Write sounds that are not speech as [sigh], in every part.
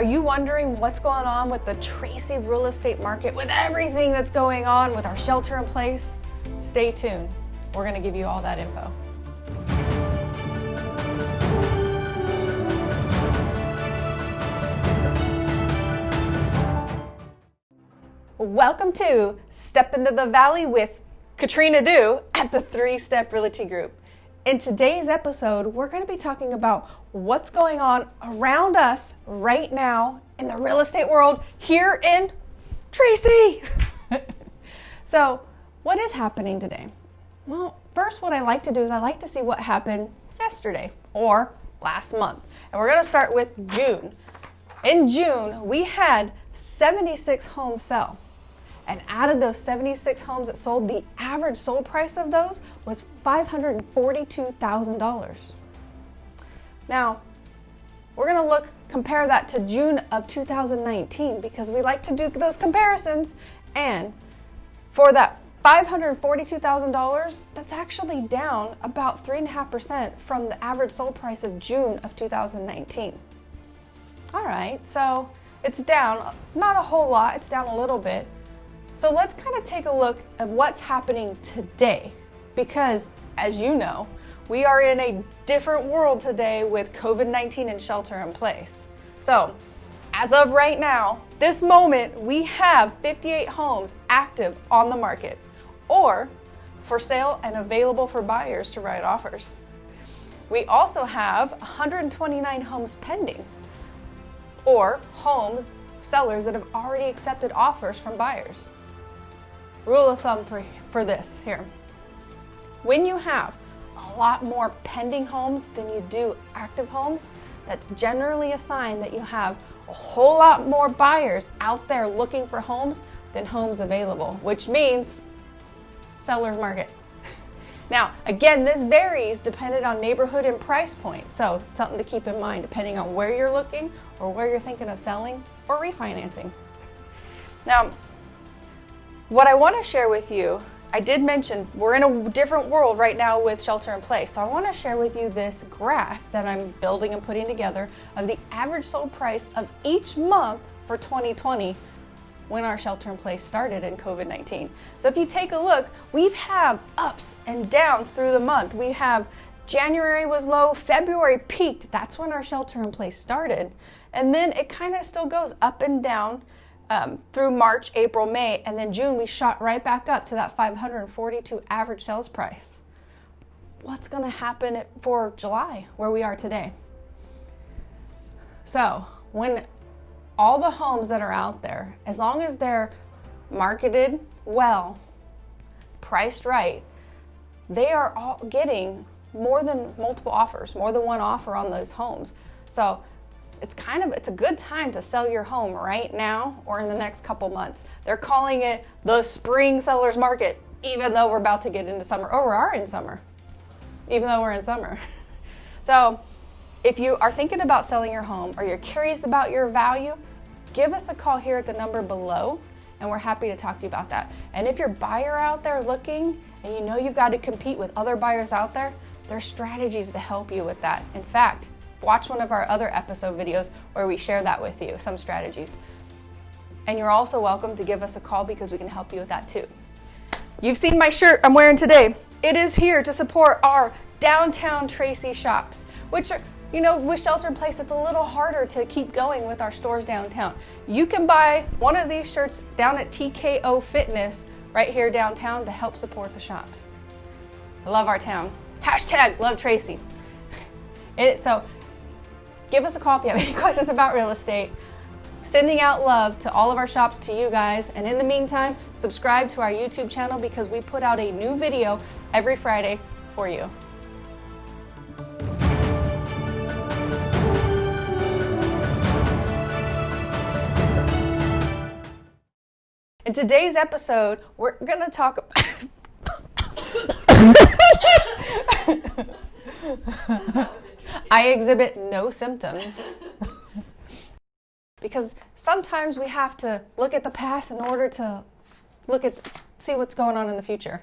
Are you wondering what's going on with the Tracy real estate market, with everything that's going on with our shelter in place? Stay tuned. We're going to give you all that info. Welcome to Step into the Valley with Katrina Du at the Three Step Realty Group. In today's episode, we're going to be talking about what's going on around us right now in the real estate world here in Tracy. [laughs] so, what is happening today? Well, first, what I like to do is I like to see what happened yesterday or last month. And we're going to start with June. In June, we had 76 homes sell. And out of those 76 homes that sold, the average sold price of those was $542,000. Now, we're gonna look, compare that to June of 2019 because we like to do those comparisons. And for that $542,000, that's actually down about 3.5% from the average sold price of June of 2019. All right, so it's down, not a whole lot, it's down a little bit, so let's kind of take a look at what's happening today because as you know, we are in a different world today with COVID-19 and shelter in place. So as of right now, this moment, we have 58 homes active on the market or for sale and available for buyers to write offers. We also have 129 homes pending or homes sellers that have already accepted offers from buyers rule of thumb for, for this here. When you have a lot more pending homes than you do active homes, that's generally a sign that you have a whole lot more buyers out there looking for homes than homes available, which means seller's market. [laughs] Now, again, this varies depending on neighborhood and price point. So something to keep in mind depending on where you're looking or where you're thinking of selling or refinancing. Now, what I want to share with you, I did mention we're in a different world right now with shelter in place. So I want to share with you this graph that I'm building and putting together of the average sold price of each month for 2020 when our shelter in place started in COVID-19. So if you take a look, we have ups and downs through the month. We have January was low, February peaked. That's when our shelter in place started. And then it kind of still goes up and down um, through March, April, May, and then June, we shot right back up to that 542 average sales price. What's going to happen for July, where we are today? So, when all the homes that are out there, as long as they're marketed well, priced right, they are all getting more than multiple offers, more than one offer on those homes. So it's kind of, it's a good time to sell your home right now or in the next couple months. They're calling it the spring seller's market, even though we're about to get into summer, or we are in summer, even though we're in summer. [laughs] So if you are thinking about selling your home or you're curious about your value, give us a call here at the number below and we're happy to talk to you about that. And if you're buyer out there looking and you know you've got to compete with other buyers out there, there's strategies to help you with that. In fact, watch one of our other episode videos where we share that with you, some strategies. And you're also welcome to give us a call because we can help you with that too. You've seen my shirt I'm wearing today. It is here to support our downtown Tracy shops, which are, you know, with shelter in place, it's a little harder to keep going with our stores downtown. You can buy one of these shirts down at TKO Fitness right here downtown to help support the shops. I love our town. Hashtag love Tracy. [laughs] It, so give us a call if you have any [laughs] questions about real estate. Sending out love to all of our shops to you guys. And in the meantime, subscribe to our YouTube channel because we put out a new video every Friday for you. In today's episode, we're going to talk [laughs] [laughs] I exhibit no symptoms. [laughs] because sometimes we have to look at the past in order to look at, see what's going on in the future.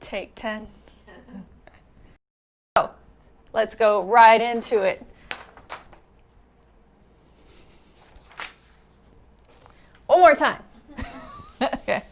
Take 10. so, [laughs] oh, let's go right into it. One more time. [laughs] okay.